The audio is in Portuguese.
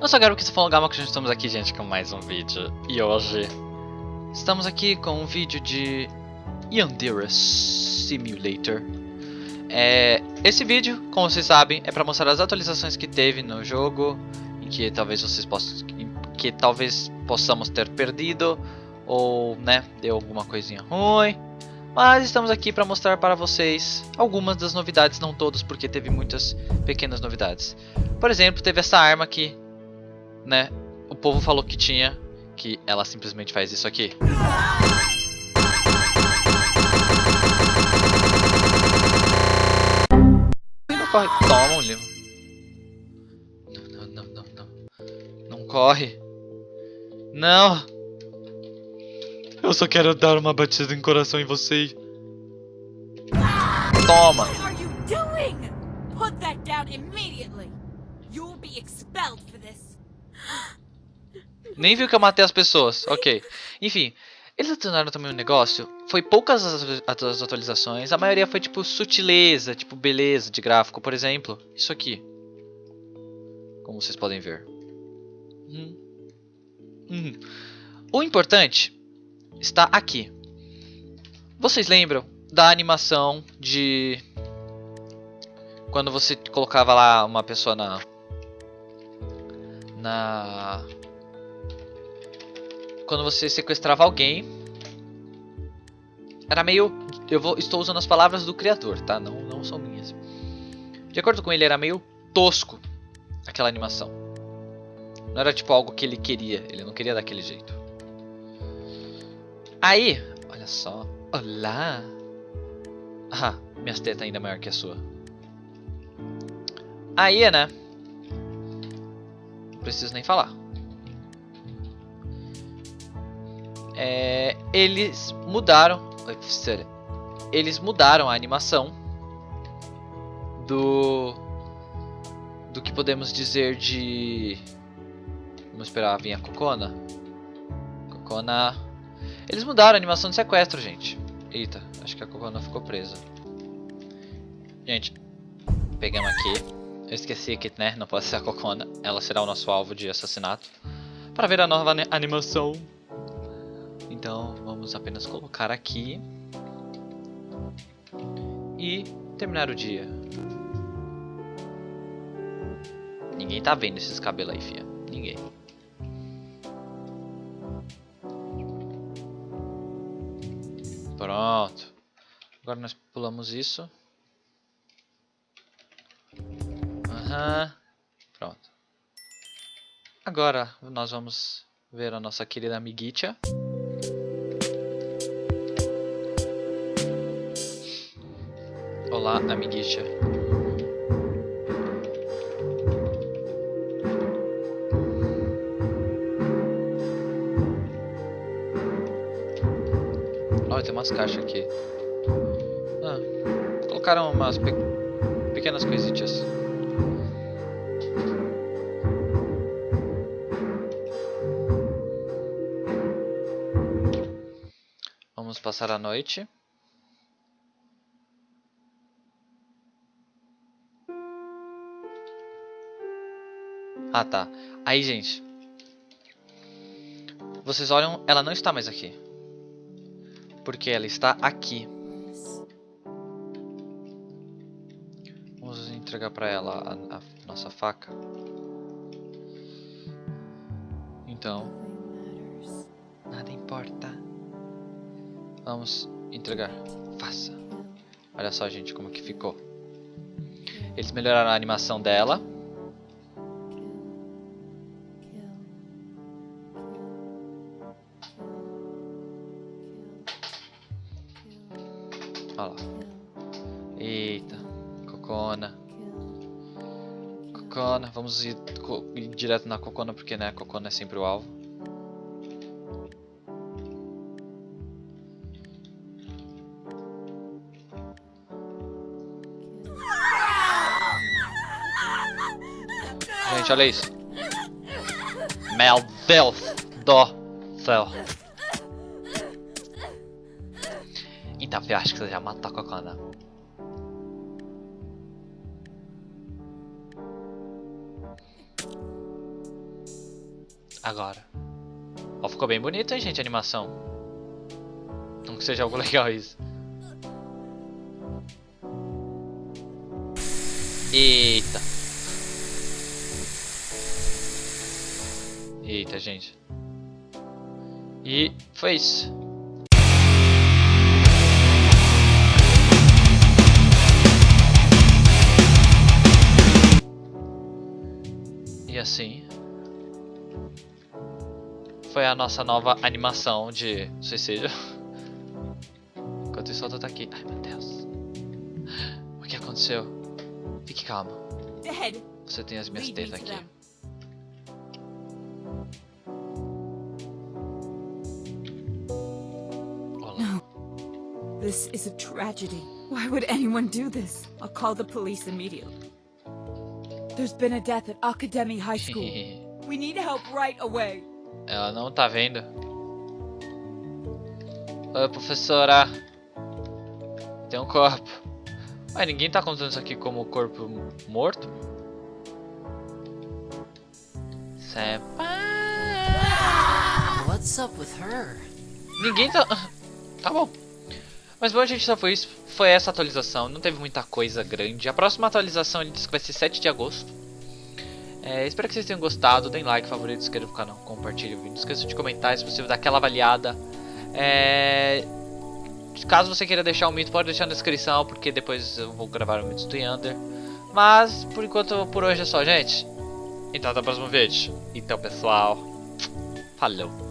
Não só quero que você falou Gama que estamos aqui, gente, com mais um vídeo. E hoje estamos aqui com um vídeo de Yandere Simulator. É, esse vídeo, como vocês sabem, é para mostrar as atualizações que teve no jogo, em que talvez vocês possam, que talvez possamos ter perdido ou, né, deu alguma coisinha ruim. Mas estamos aqui para mostrar para vocês algumas das novidades, não todas, porque teve muitas pequenas novidades. Por exemplo, teve essa arma aqui, né? O povo falou que tinha, que ela simplesmente faz isso aqui. Não corre. Toma livro. Não, não, não, não, não. Corre. Não. Eu só quero dar uma batida em coração em você. Toma. What are you doing? Put that down immediately. You'll be expelled. Nem viu que eu matei as pessoas. Ok. Enfim. Eles adicionaram também um negócio. Foi poucas as as atualizações. A maioria foi tipo sutileza, tipo beleza de gráfico. Por exemplo, isso aqui. Como vocês podem ver. Hum. Hum. O importante está aqui. Vocês lembram da animação de quando você colocava lá uma pessoa na na quando você sequestrava alguém era meio eu vou estou usando as palavras do criador, tá? Não não são minhas. De acordo com ele era meio tosco aquela animação. Não era tipo algo que ele queria, ele não queria daquele jeito. Aí, olha só. Olá. Ah, minhas tetas ainda maior que a sua. Aí, né? Não preciso nem falar. É, eles mudaram. Eles mudaram a animação do do que podemos dizer de Vamos esperar vir a Cocona. Cocona eles mudaram a animação de sequestro, gente. Eita, acho que a Cocona ficou presa. Gente, pegamos aqui. Eu esqueci que, né, não pode ser a Cocona. Ela será o nosso alvo de assassinato. Para ver a nova animação. Então, vamos apenas colocar aqui. E terminar o dia. Ninguém tá vendo esses cabelos aí, fia. Ninguém. Pronto. Agora nós pulamos isso. Aham. Pronto. Agora nós vamos ver a nossa querida amiguitia. Olá, amiguitia. Olha, tem umas caixas aqui. Ah, colocaram umas pe pequenas coisitas. Vamos passar a noite. Ah, tá. Aí, gente. Vocês olham, ela não está mais aqui. Porque ela está aqui. Vamos entregar para ela a, a nossa faca. Então, nada importa. Vamos entregar. Faça. Olha só, gente, como que ficou. Eles melhoraram a animação dela. Olha lá. Eita. Cocona. Cocona. Vamos ir, ir, direto na Cocona porque né, a Cocona é sempre o alvo. Gente, olha isso. Meu Deus do céu. Então, eu acho que você já matou a Cocona. Agora. Ó, ficou bem bonito, hein, gente, a animação. Não que seja algo legal isso. Eita. Eita, gente. E foi isso. E assim foi a nossa nova animação de suicídio. Enquanto isso, eu tô aqui. Ai meu Deus. O que aconteceu? Fique calmo. Você tem as minhas tetas aqui. them. Olá. This is a tragedy. Why would anyone do this? I'll call the police immediately. There's been a death at Academy High School. We need help right away. Ela não tá vendo. Oi, professora. Tem um corpo. Mas ninguém tá contando isso aqui como corpo morto? Senpai. What's up with her? Ninguém tá. Tá bom. Mas bom, gente, só foi isso. Foi essa atualização. Não teve muita coisa grande. A próxima atualização ele disse que vai ser 7 de agosto. É, espero que vocês tenham gostado. Deem like, favorito, inscreva no canal, compartilhe o vídeo. Não esqueça de comentar se você dar aquela avaliada. É, Caso você queira deixar um mito, pode deixar na descrição, porque depois eu vou gravar o mito do Yander. Mas por enquanto, por hoje é só, gente. Então até o próximo vídeo. Então, pessoal, falou.